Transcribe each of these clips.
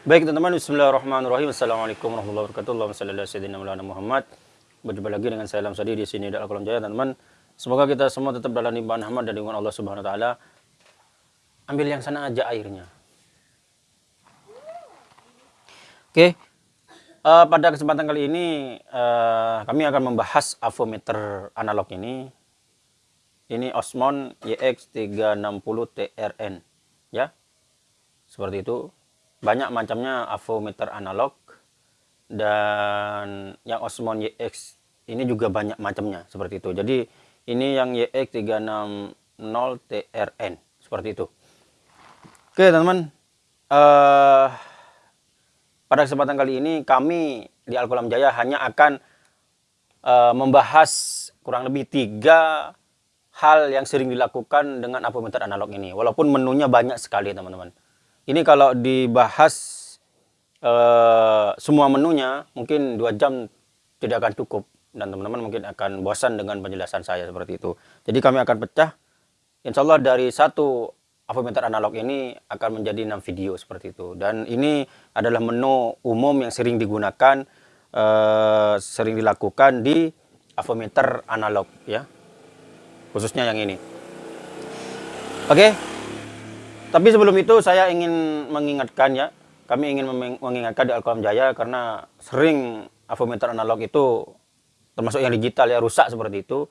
Baik teman-teman, Bismillahirrahmanirrahim. Assalamualaikum warahmatullahi wabarakatuh. Allahumma salli ala sayyidina Maulana Muhammad. Berjumpa lagi dengan saya Lam Sadi di sini di Al-Qalam Jaya, teman-teman. Semoga kita semua tetap dalam limpahan rahmat dan lindungan Allah Subhanahu wa taala. Ambil yang sana aja airnya. Oke. Uh, pada kesempatan kali ini uh, kami akan membahas avometer analog ini. Ini Osmon YX360TRN ya. Seperti itu banyak macamnya avometer analog dan yang Osmon YX ini juga banyak macamnya seperti itu. Jadi ini yang YX360TRN seperti itu. Oke teman-teman. Uh, pada kesempatan kali ini kami di Alkolam Jaya hanya akan uh, membahas kurang lebih tiga hal yang sering dilakukan dengan avometer analog ini. Walaupun menunya banyak sekali teman-teman ini kalau dibahas uh, semua menunya mungkin dua jam tidak akan cukup dan teman-teman mungkin akan bosan dengan penjelasan saya seperti itu. Jadi kami akan pecah. Insya Allah dari satu avometer analog ini akan menjadi enam video seperti itu. Dan ini adalah menu umum yang sering digunakan, uh, sering dilakukan di avometer analog ya, khususnya yang ini. Oke. Okay. Tapi sebelum itu saya ingin mengingatkan ya, kami ingin mengingatkan di Alkolam Jaya karena sering avometer analog itu termasuk yang digital ya rusak seperti itu.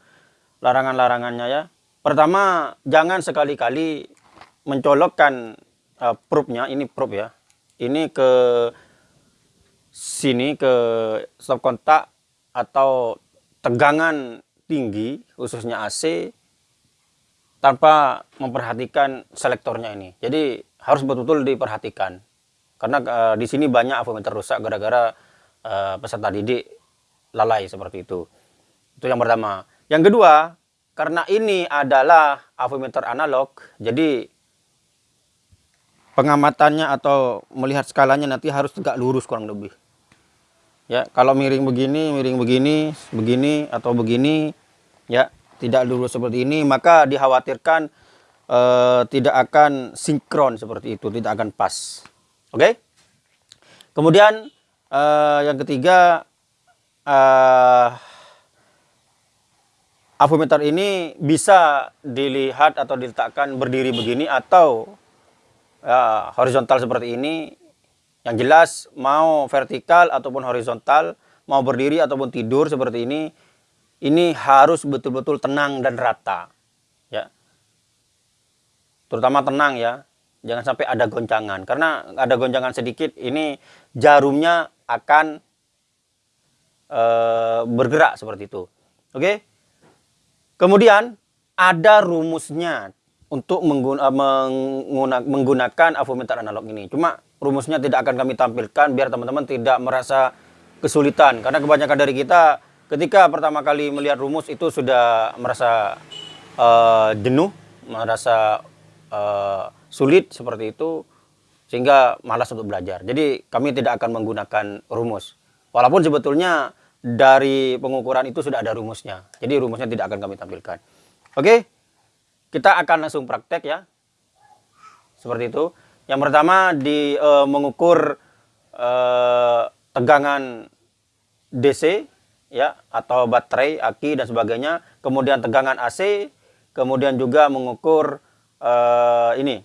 Larangan-larangannya ya. Pertama, jangan sekali-kali mencolokkan uh, probe-nya, ini probe ya. Ini ke sini ke stop kontak atau tegangan tinggi khususnya AC tanpa memperhatikan selektornya ini. Jadi harus betul-betul diperhatikan. Karena uh, di sini banyak avometer rusak gara-gara uh, peserta didik lalai seperti itu. Itu yang pertama. Yang kedua, karena ini adalah avometer analog, jadi pengamatannya atau melihat skalanya nanti harus tegak lurus kurang lebih. Ya, kalau miring begini, miring begini, begini atau begini, ya tidak lurus seperti ini, maka dikhawatirkan uh, tidak akan sinkron seperti itu, tidak akan pas. Oke? Okay? Kemudian uh, yang ketiga, uh, avometer ini bisa dilihat atau diletakkan berdiri begini atau uh, horizontal seperti ini. Yang jelas mau vertikal ataupun horizontal, mau berdiri ataupun tidur seperti ini ini harus betul-betul tenang dan rata. Ya. Terutama tenang ya. Jangan sampai ada goncangan. Karena ada goncangan sedikit, ini jarumnya akan e, bergerak seperti itu. Oke. Kemudian ada rumusnya untuk menggunakan avometer analog ini. Cuma rumusnya tidak akan kami tampilkan biar teman-teman tidak merasa kesulitan. Karena kebanyakan dari kita ketika pertama kali melihat rumus itu sudah merasa uh, jenuh, merasa uh, sulit seperti itu, sehingga malas untuk belajar. Jadi kami tidak akan menggunakan rumus. Walaupun sebetulnya dari pengukuran itu sudah ada rumusnya. Jadi rumusnya tidak akan kami tampilkan. Oke, kita akan langsung praktek ya. Seperti itu. Yang pertama di uh, mengukur uh, tegangan DC ya atau baterai, aki dan sebagainya, kemudian tegangan AC, kemudian juga mengukur uh, ini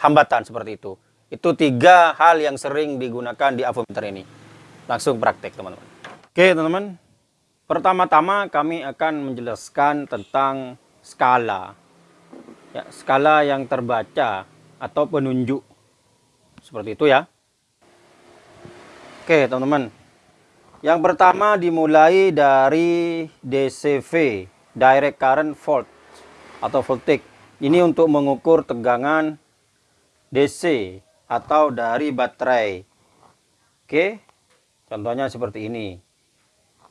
hambatan seperti itu. Itu tiga hal yang sering digunakan di avometer ini. Langsung praktek teman-teman. Oke teman-teman, pertama-tama kami akan menjelaskan tentang skala. Ya, skala yang terbaca atau penunjuk. Seperti itu ya. Oke teman-teman, yang pertama dimulai dari DCV, Direct Current Volt atau voltage. Ini untuk mengukur tegangan DC atau dari baterai. Oke, contohnya seperti ini.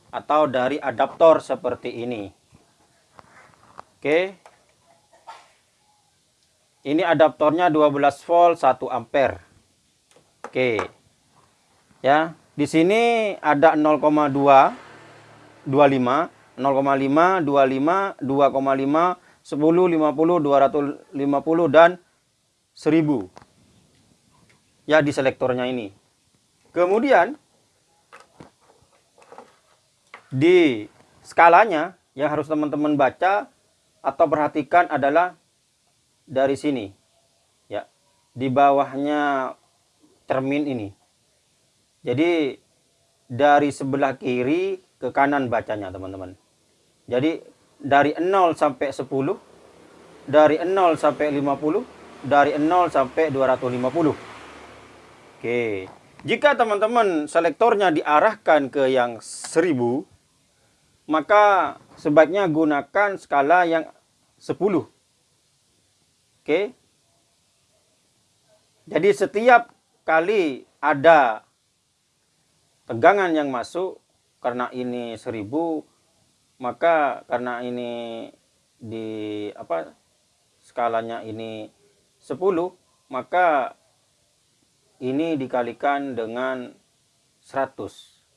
Atau dari adaptor seperti ini. Oke. Ini adaptornya 12 volt 1 ampere. Oke. Ya, di sini ada 0,2, 25, 0,5, 25, 2,5, 10, 50, 250, dan 1000. ya di selektornya ini. Kemudian di skalanya yang harus teman-teman baca atau perhatikan adalah dari sini. Ya. Di bawahnya cermin ini. Jadi dari sebelah kiri ke kanan bacanya, teman-teman. Jadi dari 0 sampai 10, dari 0 sampai 50, dari 0 sampai 250. Oke. Jika teman-teman selektornya diarahkan ke yang 1000, maka sebaiknya gunakan skala yang 10. Oke. Jadi setiap kali ada tegangan yang masuk karena ini 1000 maka karena ini di apa skalanya ini 10 maka ini dikalikan dengan 100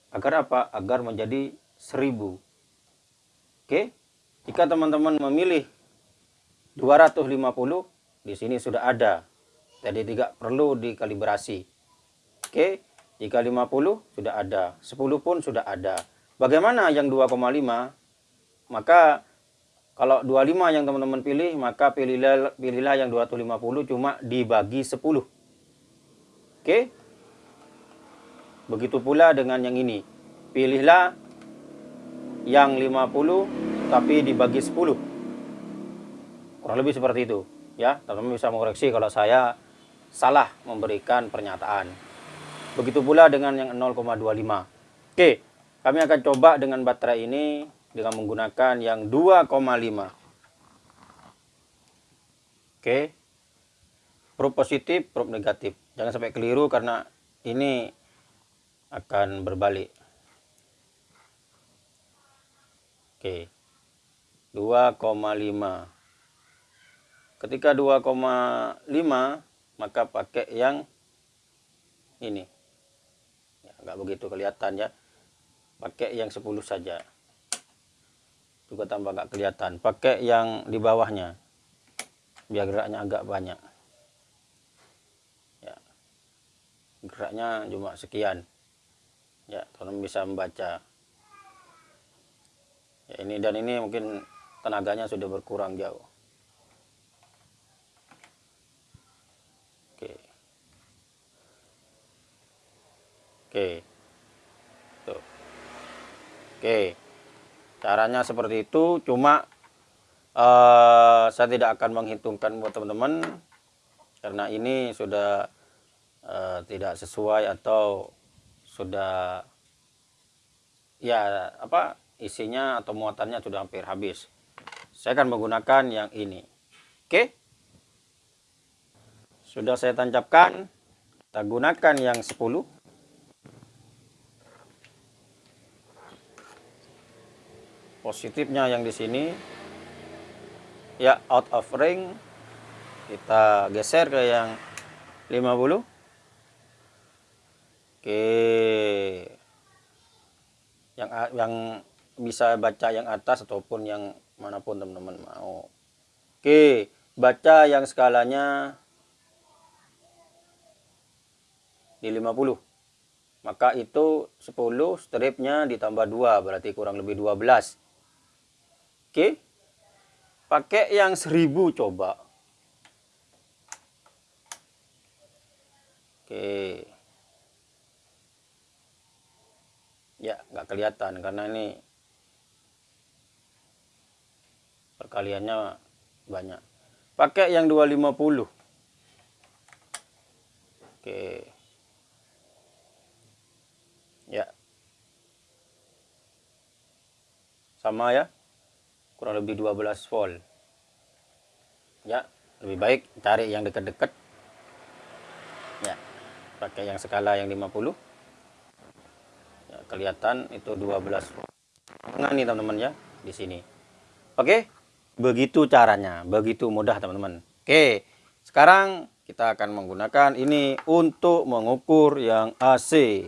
agar apa? Agar menjadi 1000 Oke, jika teman-teman memilih 250, di sini sudah ada. Jadi tidak perlu dikalibrasi. Oke, jika 50 sudah ada, 10 pun sudah ada. Bagaimana yang 2,5? Maka kalau 25 yang teman-teman pilih, maka pilihlah, pilihlah yang 250 cuma dibagi 10. Oke? Begitu pula dengan yang ini. Pilihlah yang 50 tapi dibagi 10 kurang lebih seperti itu ya teman-teman bisa mengoreksi kalau saya salah memberikan pernyataan begitu pula dengan yang 0,25 oke kami akan coba dengan baterai ini dengan menggunakan yang 2,5 oke probe positif probe negatif jangan sampai keliru karena ini akan berbalik Oke. 2,5. Ketika 2,5 maka pakai yang ini. Enggak begitu kelihatan ya. Pakai yang 10 saja. Juga tambah enggak kelihatan. Pakai yang di bawahnya. Biar geraknya agak banyak. Ya. Geraknya cuma sekian. Ya, teman bisa membaca ya ini dan ini mungkin tenaganya sudah berkurang jauh oke tuh oke caranya seperti itu cuma uh, saya tidak akan menghitungkan buat teman-teman karena ini sudah uh, tidak sesuai atau sudah ya apa isinya atau muatannya sudah hampir habis. Saya akan menggunakan yang ini. Oke. Sudah saya tancapkan. Kita gunakan yang 10. Positifnya yang di sini. Ya, out of ring. Kita geser ke yang 50. Oke. Yang yang bisa baca yang atas ataupun yang mana pun teman-teman mau. Oke, baca yang skalanya di 50. Maka itu 10 stripnya ditambah 2 berarti kurang lebih 12. Oke. Pakai yang 1000 coba. Oke. Ya, nggak kelihatan karena ini perkaliannya banyak pakai yang 250 oke ya sama ya kurang lebih 12 volt. Ya lebih baik cari yang dekat-dekat. Ya pakai yang skala yang 50 ya, kelihatan itu 12 volt. Tengah nih teman-teman ya di sini. Oke Begitu caranya, begitu mudah teman-teman. Oke, sekarang kita akan menggunakan ini untuk mengukur yang AC.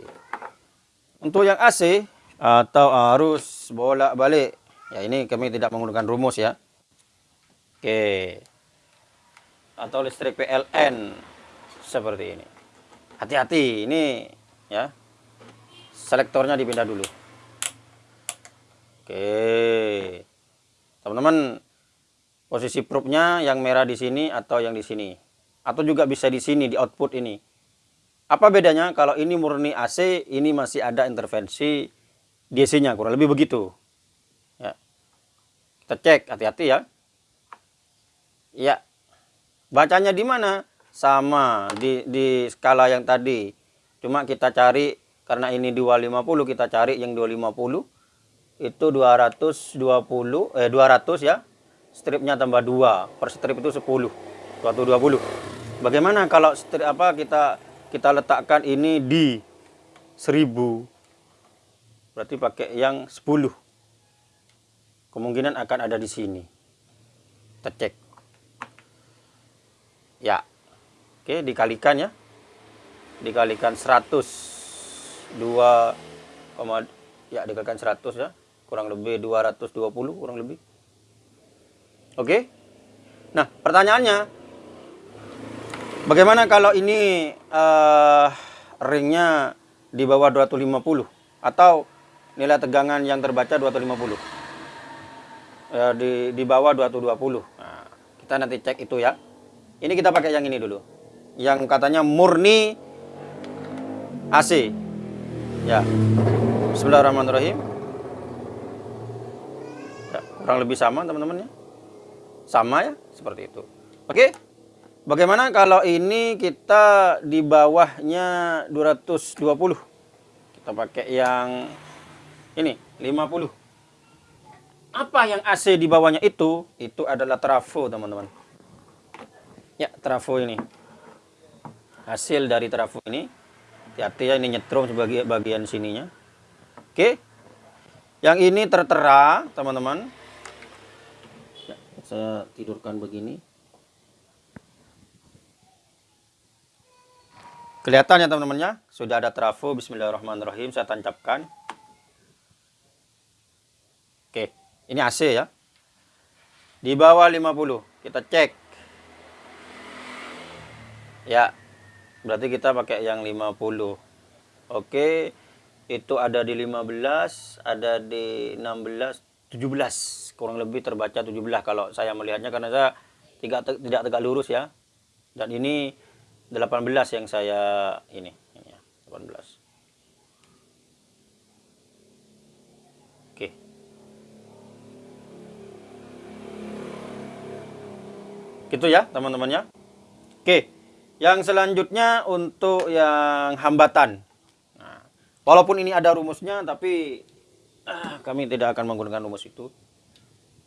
Untuk yang AC atau arus bolak-balik, ya ini kami tidak menggunakan rumus ya. Oke, atau listrik PLN seperti ini. hati-hati ini ya. Selektornya dipindah dulu. Oke. Teman-teman posisi probe-nya yang merah di sini atau yang di sini? Atau juga bisa di sini di output ini? Apa bedanya kalau ini murni AC ini masih ada intervensi DC-nya kurang lebih begitu kita cek hati-hati ya. Ya bacanya di mana? Sama di, di skala yang tadi. Cuma kita cari karena ini 250 kita cari yang 250 itu 220 eh 200 ya. Stripnya tambah 2 per strip itu 10 220 bagaimana kalau strip apa kita kita letakkan ini di 1000 berarti pakai yang 10 kemungkinan akan ada di sini kita cek ya Oke, dikalikan ya. Dikalikan 100 2, ya dikalikan 100 ya. Kurang lebih 220 kurang lebih. Oke. Nah, pertanyaannya bagaimana kalau ini uh, ringnya di bawah 250 atau nilai tegangan yang terbaca 250 uh, di di bawah 220. Nah, kita nanti cek itu ya. Ini kita pakai yang ini dulu yang katanya murni AC. Ya. Bismillahirrahmanirrahim. Ya, kurang lebih sama teman-teman ya. Sama ya, seperti itu. Oke. Bagaimana kalau ini kita di bawahnya 220? Kita pakai yang ini 50. Apa yang AC di bawahnya itu? Itu adalah trafo, teman-teman. Ya, trafo ini. Hasil dari trafo ini. Hati-hati ya ini nyetrum sebagai bagian sininya. Oke. Yang ini tertera teman-teman. Ya, saya tidurkan begini. Kelihatan ya teman-temannya sudah ada trafo. Bismillahirrahmanirrahim. Saya tancapkan. Oke ini AC ya. Di bawah 50 kita cek. Ya berarti kita pakai yang 50 oke itu ada di 15 ada di 16 17 kurang lebih terbaca 17 kalau saya melihatnya karena saya tidak tidak tegak lurus ya. Dan ini 18 yang saya ini, ini ya, 18 Oke. Gitu ya, teman-temannya. Oke. Yang selanjutnya untuk yang hambatan. Nah, walaupun ini ada rumusnya, tapi ah, kami tidak akan menggunakan rumus itu.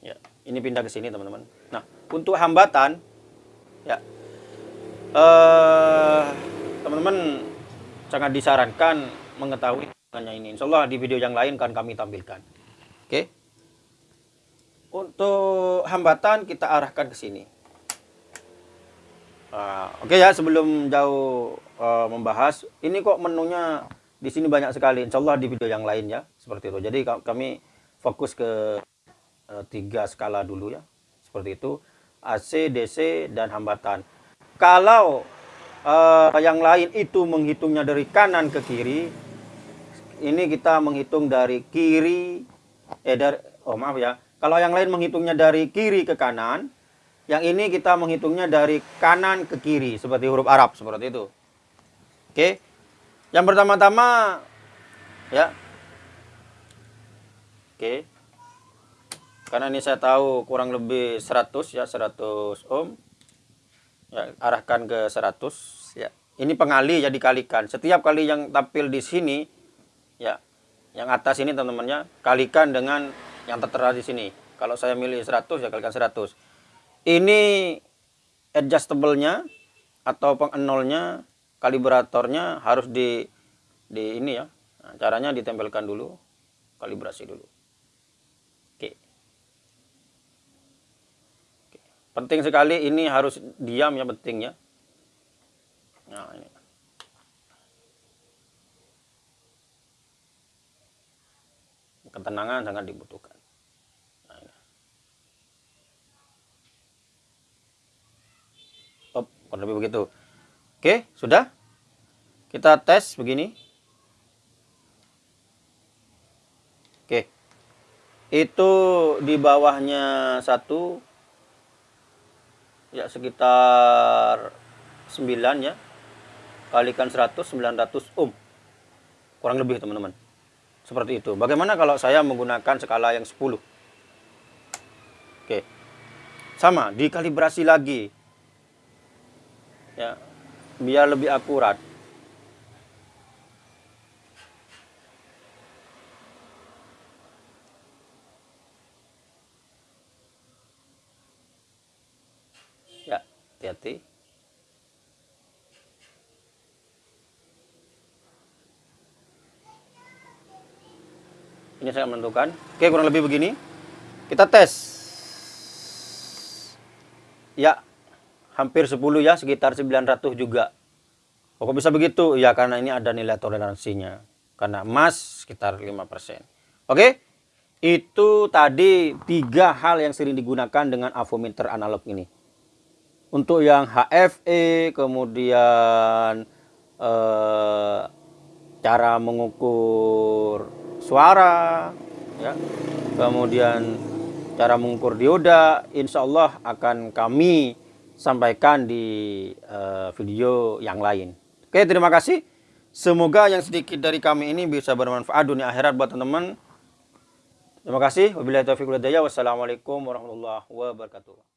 Ya, ini pindah ke sini teman-teman. Nah, untuk hambatan, ya, eh, teman-teman sangat disarankan mengetahui hanya ini. Insya Allah di video yang lain akan kami tampilkan. Oke. Untuk hambatan kita arahkan ke sini. Uh, Oke okay ya, sebelum jauh uh, membahas, ini kok menunya di sini banyak sekali. Insya Allah di video yang lain ya, seperti itu. Jadi kami fokus ke uh, tiga skala dulu ya, seperti itu. AC, DC, dan hambatan. Kalau uh, yang lain itu menghitungnya dari kanan ke kiri, ini kita menghitung dari kiri, eh dari, oh maaf ya. Kalau yang lain menghitungnya dari kiri ke kanan, yang ini kita menghitungnya dari kanan ke kiri seperti huruf Arab seperti itu. Oke. Yang pertama-tama ya. Oke. Karena ini saya tahu kurang lebih 100 ya, 100 ohm. Ya, arahkan ke 100 ya. Ini pengali ya dikalikan. Setiap kali yang tampil di sini ya, yang atas ini teman-temannya kalikan dengan yang tertera di sini. Kalau saya milih 100 ya kalikan 100 ini adjustable-nya atau pengenolnya kalibratornya harus di di ini ya. Nah, caranya ditempelkan dulu kalibrasi dulu. Oke. oke. Penting sekali ini harus diam ya penting ya. Nah ini. Ketenangan sangat dibutuhkan kurang lebih begitu oke sudah Kita tes begini. Oke. Itu di bawahnya satu ya sekitar 9 ya. Kalikan 100 900 ohm. Kurang lebih teman-teman. Seperti itu. Bagaimana kalau saya menggunakan skala yang 10? Oke. Sama, dikalibrasi lagi. Ya. Biar lebih akurat. Ya, hati-hati. Ini saya menentukan. Oke, kurang lebih begini. Kita tes. Ya, hampir 10 ya, sekitar 900 juga. Kok bisa begitu? Ya, karena ini ada nilai toleransinya. Karena emas sekitar 5%. Oke, itu tadi tiga hal yang sering digunakan dengan avometer analog ini. Untuk yang HFE, kemudian eh, cara mengukur suara, ya, kemudian cara mengukur dioda, insya Allah akan kami sampaikan di uh, video yang lain. Oke, terima kasih. Semoga yang sedikit dari kami ini bisa bermanfaat dunia akhirat buat teman-teman. Terima kasih. Wabillahi taufiq Wassalamualaikum warahmatullahi wabarakatuh.